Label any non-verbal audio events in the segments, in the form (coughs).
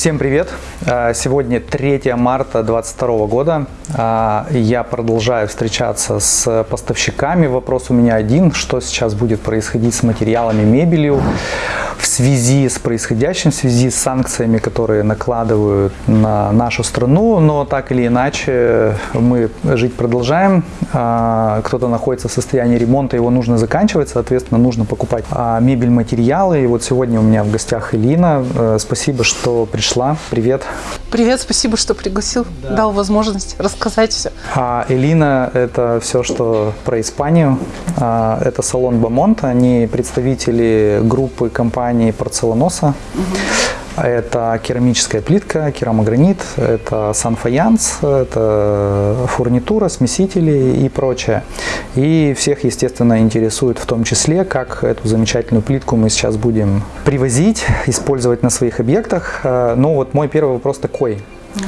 Всем привет! А, сегодня 3 марта 2022 года. А, я продолжаю встречаться с поставщиками. Вопрос у меня один. Что сейчас будет происходить с материалами, мебелью в связи с происходящим, в связи с санкциями, которые накладывают на нашу страну. Но так или иначе мы жить продолжаем. А, кто-то находится в состоянии ремонта, его нужно заканчивать. Соответственно, нужно покупать мебель, материалы. И вот сегодня у меня в гостях Элина. Э, спасибо, что пришла. Привет. Привет, спасибо, что пригласил, да. дал возможность рассказать все. А Элина – это все, что про Испанию. А, это салон Бамонт, они представители группы компании Порцеланоса. Угу. Это керамическая плитка, керамогранит, это санфаянс, это фурнитура, смесители и прочее. И всех, естественно, интересует в том числе, как эту замечательную плитку мы сейчас будем привозить, использовать на своих объектах. Э, ну вот мой первый вопрос такой.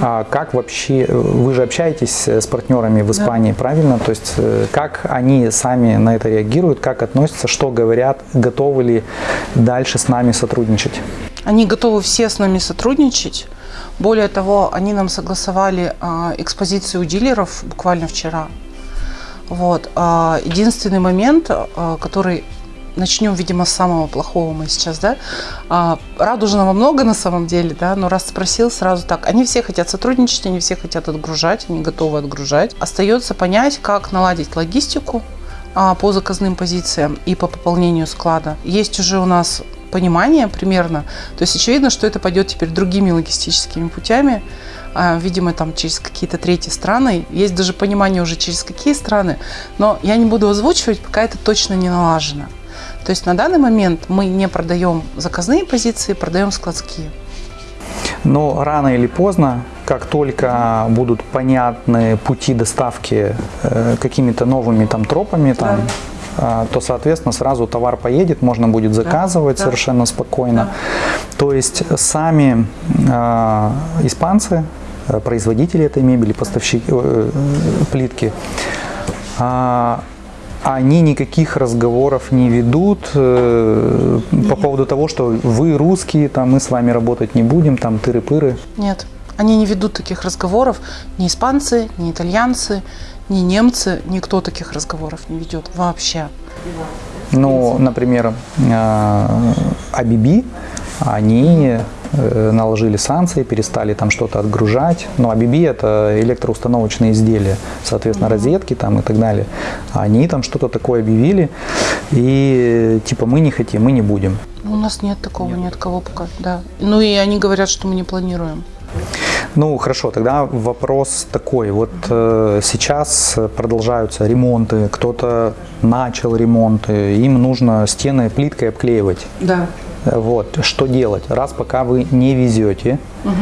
А как вообще, вы же общаетесь с партнерами в Испании, да. правильно? То есть э, как они сами на это реагируют, как относятся, что говорят, готовы ли дальше с нами сотрудничать? Они готовы все с нами сотрудничать. Более того, они нам согласовали а, экспозицию дилеров буквально вчера. Вот. А, единственный момент, а, который начнем, видимо, с самого плохого мы сейчас, да. А, радужного много на самом деле, да, но раз спросил, сразу так. Они все хотят сотрудничать, они все хотят отгружать, они готовы отгружать. Остается понять, как наладить логистику а, по заказным позициям и по пополнению склада. Есть уже у нас понимание примерно, то есть очевидно, что это пойдет теперь другими логистическими путями, а, видимо, там через какие-то третьи страны. Есть даже понимание уже через какие страны, но я не буду озвучивать, пока это точно не налажено. То есть на данный момент мы не продаем заказные позиции, продаем складские. Но рано или поздно, как только будут понятны пути доставки э, какими-то новыми там тропами, там, да. э, то, соответственно, сразу товар поедет, можно будет заказывать да. совершенно спокойно. Да. То есть сами э, испанцы, э, производители этой мебели, поставщики э, плитки, э, они никаких разговоров не ведут э, по поводу того, что вы русские, там мы с вами работать не будем, там тыры-пыры. Нет, они не ведут таких разговоров, ни испанцы, ни итальянцы, ни немцы, никто таких разговоров не ведет вообще. Ну, например, Абиби, они Э, наложили санкции, перестали там что-то отгружать. Ну, а BB это электроустановочные изделия, соответственно, розетки там и так далее. Они там что-то такое объявили, и типа мы не хотим, мы не будем. У нас нет такого, нет, нет кого пока, да. Ну и они говорят, что мы не планируем. Ну хорошо, тогда вопрос такой. Вот э, сейчас продолжаются ремонты, кто-то начал ремонты, им нужно стены плиткой обклеивать. Да. Вот, что делать? Раз пока вы не везете, угу.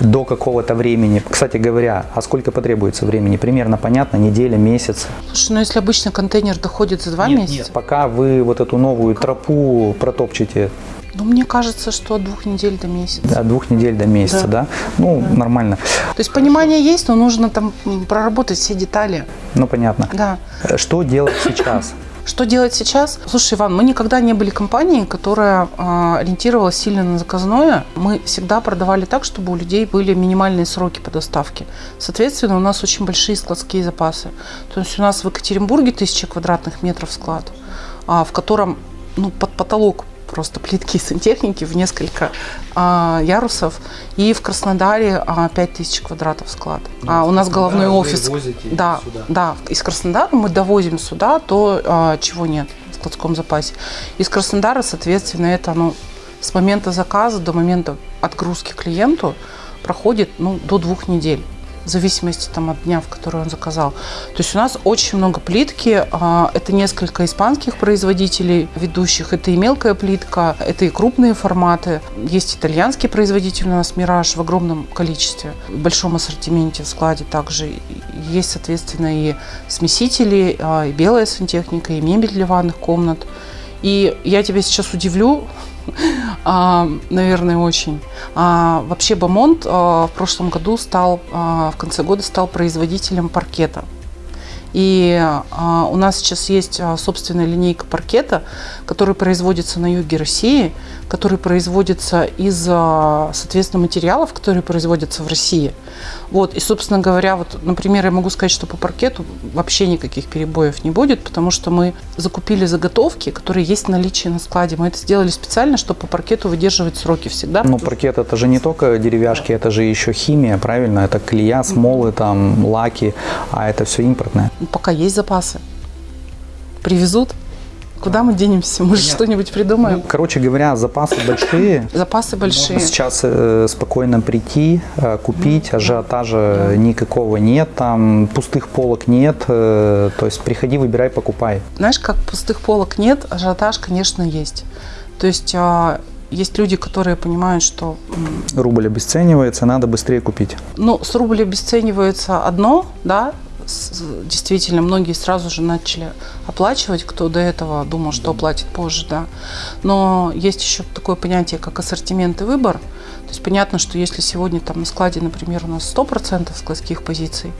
до какого-то времени. Кстати говоря, а сколько потребуется времени? Примерно понятно, неделя, месяц. Слушай, ну если обычно контейнер доходит за два нет, месяца? Нет, пока вы вот эту новую тропу протопчете. Ну, мне кажется, что от двух недель до месяца. Да, от двух недель до месяца, да? да? Ну, да. нормально. То есть понимание есть, но нужно там проработать все детали. Ну, понятно. Да. Что делать сейчас? Что делать сейчас? Слушай, Иван, мы никогда не были компанией, которая э, ориентировалась сильно на заказное. Мы всегда продавали так, чтобы у людей были минимальные сроки по доставке. Соответственно, у нас очень большие складские запасы. То есть у нас в Екатеринбурге тысяча квадратных метров склад, а, в котором ну, под потолок просто плитки сантехники в несколько а, ярусов. И в Краснодаре а, 5000 квадратов склад. Ну, а у нас головной офис. Да, сюда. да. Из Краснодара мы довозим сюда то, а, чего нет в складском запасе. Из Краснодара, соответственно, это ну, с момента заказа до момента отгрузки клиенту проходит ну, до двух недель в зависимости там, от дня, в который он заказал. То есть у нас очень много плитки. А, это несколько испанских производителей ведущих. Это и мелкая плитка, это и крупные форматы. Есть итальянский производитель у нас «Мираж» в огромном количестве, в большом ассортименте в складе также. Есть, соответственно, и смесители, а, и белая сантехника, и мебель для ванных комнат. И я тебя сейчас удивлю, (laughs) а, наверное, очень. А, вообще Бамонт а, в прошлом году стал, а, в конце года стал производителем паркета. И а, у нас сейчас есть а, собственная линейка паркета, который производится на юге России, который производится из, соответственно, материалов, которые производятся в России. Вот. И, собственно говоря, вот, например, я могу сказать, что по паркету вообще никаких перебоев не будет, потому что мы закупили заготовки, которые есть в наличии на складе. Мы это сделали специально, чтобы по паркету выдерживать сроки всегда. Ну, паркет это же не только деревяшки, это же еще химия, правильно? Это клея, смолы, там, лаки, а это все импортное. Пока есть запасы. Привезут. Куда мы денемся? Мы же что-нибудь придумаем. Ну, короче говоря, запасы большие. (coughs) Запасы большие. Сейчас э, спокойно прийти, э, купить, ажиотажа никакого нет, там пустых полок нет, э, то есть приходи, выбирай, покупай. Знаешь, как пустых полок нет, ажиотаж, конечно, есть. То есть а, есть люди, которые понимают, что... Рубль обесценивается, надо быстрее купить. Ну, с рубля обесценивается одно, да, действительно, многие сразу же начали оплачивать, кто до этого думал, что оплатит позже, да. Но есть еще такое понятие, как ассортимент и выбор. То есть понятно, что если сегодня там на складе, например, у нас 100% складских позиций,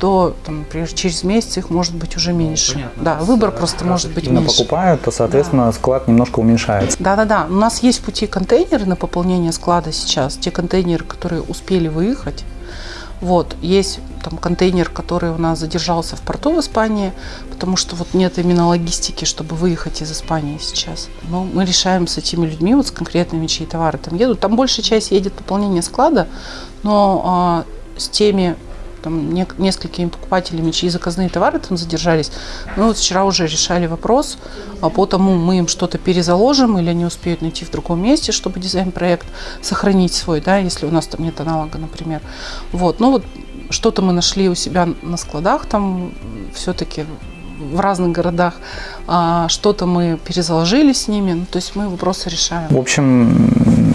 то, там, например, через месяц их может быть уже меньше. да, выбор просто может быть меньше. покупают, то, соответственно, склад немножко уменьшается. Да-да-да. У нас есть пути контейнеры на пополнение склада сейчас. Те контейнеры, которые успели выехать. Вот. Есть там контейнер, который у нас задержался в порту в Испании, потому что вот нет именно логистики, чтобы выехать из Испании сейчас. Но мы решаем с этими людьми, вот с конкретными, чьи товары там едут. Там большая часть едет пополнение склада, но а, с теми там, не- несколькими покупателями, чьи заказные товары там задержались. Мы вот вчера уже решали вопрос, а по тому мы им что-то перезаложим или они успеют найти в другом месте, чтобы дизайн-проект сохранить свой, да, если у нас там нет аналога, например. Вот, ну вот что-то мы нашли у себя на складах там все-таки в разных городах, а, что-то мы перезаложили с ними, ну, то есть мы вопросы решаем. В общем,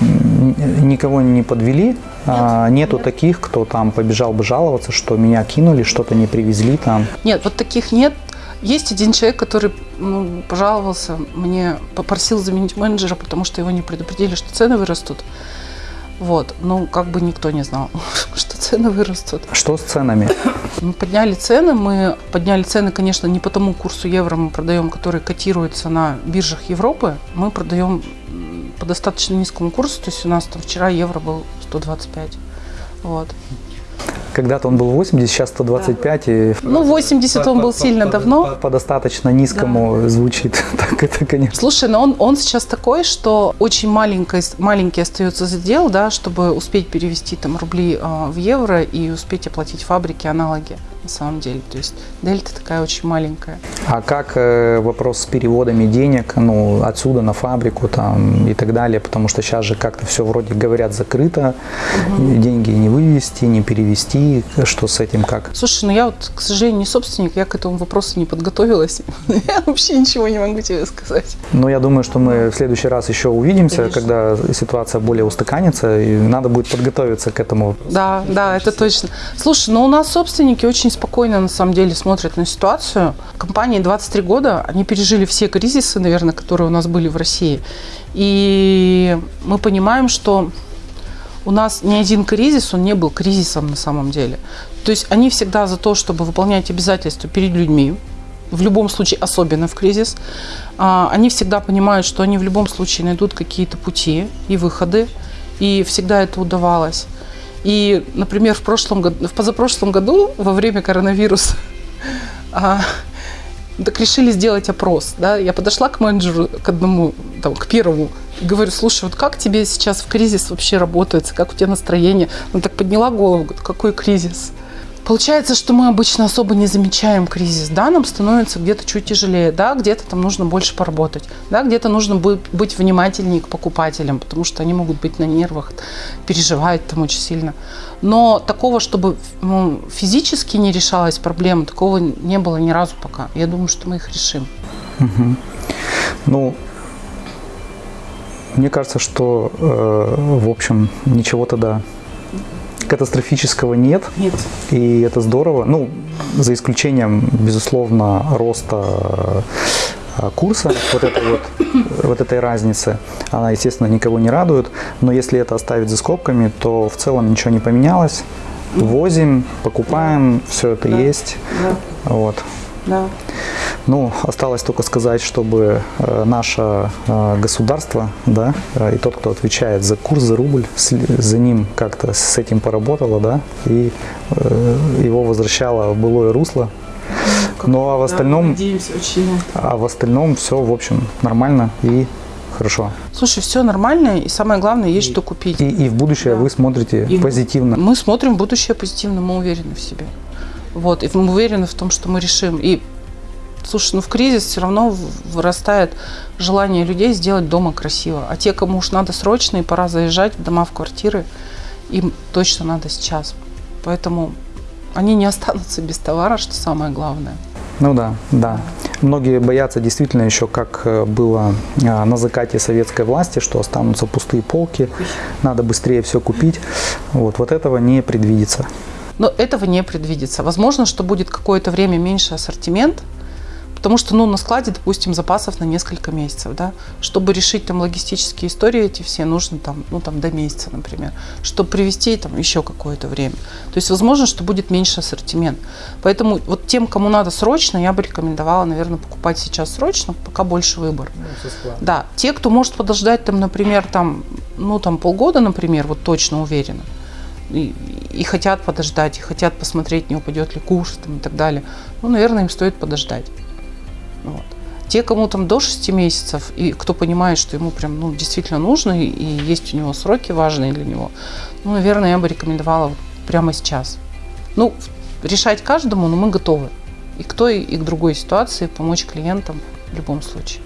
никого не подвели. А, Нету таких, кто там побежал бы жаловаться, что меня кинули, что-то не привезли там. Нет, вот таких нет. Есть один человек, который ну, пожаловался, мне попросил заменить менеджера, потому что его не предупредили, что цены вырастут. Вот, ну, как бы никто не знал, (laughs) что цены вырастут. Что с ценами? Мы подняли цены, мы подняли цены, конечно, не по тому курсу евро мы продаем, который котируется на биржах Европы, мы продаем по достаточно низкому курсу, то есть у нас там вчера евро был 125. Вот. Когда-то он был 80, сейчас 125, и Ну, 80 он был сильно давно. по достаточно низкому звучит. (laughs) Так это, конечно. Слушай, но он, он сейчас такой, что очень маленький, маленький остается задел, да, чтобы успеть перевести там рубли а, в евро и успеть оплатить фабрики аналоги на самом деле. То есть дельта такая очень маленькая. А как э, вопрос с переводами денег, ну, отсюда на фабрику там и так далее, потому что сейчас же как-то все вроде говорят закрыто, деньги не вывести, не перевести, что с этим как? Слушай, ну я вот, к сожалению, не собственник, я к этому вопросу не подготовилась. (laughs) Я вообще ничего не могу тебе сказать. Но я думаю, что мы в следующий раз еще увидимся, Конечно. когда ситуация более устаканится, и надо будет подготовиться к этому. Да, да, это точно. Слушай, ну у нас собственники очень спокойно на самом деле смотрят на ситуацию. Компании 23 года, они пережили все кризисы, наверное, которые у нас были в России. И мы понимаем, что у нас ни один кризис, он не был кризисом на самом деле. То есть они всегда за то, чтобы выполнять обязательства перед людьми, в любом случае, особенно в кризис. А, Они всегда понимают, что они в любом случае найдут какие-то пути и выходы, и всегда это удавалось. И, например, в прошлом в позапрошлом году, во время коронавируса, (laughs) а, так решили сделать опрос. Да? Я подошла к менеджеру, к одному, там, к первому, и говорю, слушай, вот как тебе сейчас в кризис вообще работается, как у тебя настроение? Она так подняла голову, говорит, какой кризис? Получается, что мы обычно особо не замечаем кризис. Да, нам становится где-то чуть тяжелее, да, где-то там нужно больше поработать, да, где-то нужно быть, внимательнее к покупателям, потому что они могут быть на нервах, переживают там очень сильно. Но такого, чтобы ну, физически не решалась проблема, такого не было ни разу пока. Я думаю, что мы их решим. Ну, мне кажется, что, э, в общем, ничего тогда катастрофического нет. Нет. И это здорово. Ну, за исключением, безусловно, роста э, курса, вот этой вот, вот этой разницы, она, естественно, никого не радует. Но если это оставить за скобками, то в целом ничего не поменялось. возим, покупаем, все это Да. есть. Да, Вот. да. Ну, осталось только сказать, чтобы э, наше э, государство, да, э, и тот, кто отвечает за курс, за рубль, за ним как-то с этим поработало, да, и его возвращало в былое русло. Ну, а в остальном, Надеемся очень. а в остальном все, в общем, нормально и хорошо. Слушай, все нормально, и самое главное, есть что купить. И, и в будущее Да. вы смотрите И позитивно. Мы смотрим в будущее позитивно, мы уверены в себе. Вот, и мы уверены в том, что мы решим. И, слушай, ну в кризис все равно вырастает желание людей сделать дома красиво. А те, кому уж надо срочно и пора заезжать в дома, в квартиры, им точно надо сейчас. Поэтому они не останутся без товара, что самое главное. Ну да, да. Многие боятся действительно еще, как э, было а, на закате советской власти, что останутся пустые полки, надо быстрее все купить. Вот, вот этого не предвидится. Но этого не предвидится. Возможно, что будет какое-то время меньше ассортимент, потому что, ну, на складе, допустим, запасов на несколько месяцев, да. Чтобы решить там логистические истории эти все, нужно там, ну, там до месяца, например. Чтобы привезти там еще какое-то время. То есть, возможно, что будет меньше ассортимент. Поэтому вот тем, кому надо срочно, я бы рекомендовала, наверное, покупать сейчас срочно, пока больше выбор. Да, те, кто может подождать, там, например, там, ну, там полгода, например, вот точно уверена, и, и хотят подождать, и хотят посмотреть, не упадет ли курс там, и так далее, ну, наверное, им стоит подождать. Вот. Те, кому там до 6 месяцев, и кто понимает, что ему прям ну, действительно нужно, и, и есть у него сроки важные для него, ну, наверное, я бы рекомендовала прямо сейчас. Ну, решать каждому, но мы готовы. И к той, и к другой ситуации помочь клиентам в любом случае.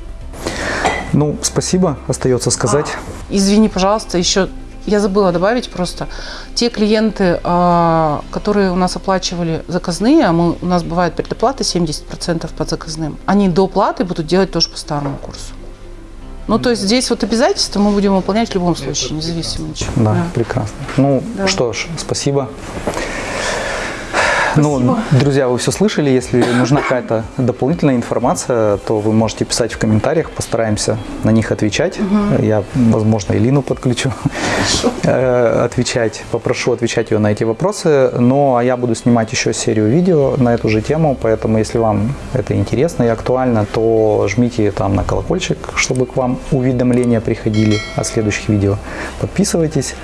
Ну, спасибо, остается сказать. Извини, пожалуйста, еще я забыла добавить просто. Те клиенты, а, которые у нас оплачивали заказные, а мы, у нас бывает предоплата 70% по заказным, они до платы будут делать тоже по старому курсу. Ну, то есть здесь вот обязательства мы будем выполнять в любом случае, независимо от чего. Да, прекрасно. Ну, Да. что ж, спасибо. Ну, друзья, вы все слышали. Если нужна какая-то дополнительная информация, то вы можете писать в комментариях. Постараемся на них отвечать. Я, возможно, Илину подключу (laughs) э, отвечать. Попрошу отвечать ее на эти вопросы. Ну, а я буду снимать еще серию видео на эту же тему. Поэтому, если вам это интересно и актуально, то жмите там на колокольчик, чтобы к вам уведомления приходили о следующих видео. Подписывайтесь,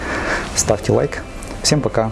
ставьте лайк. Всем пока!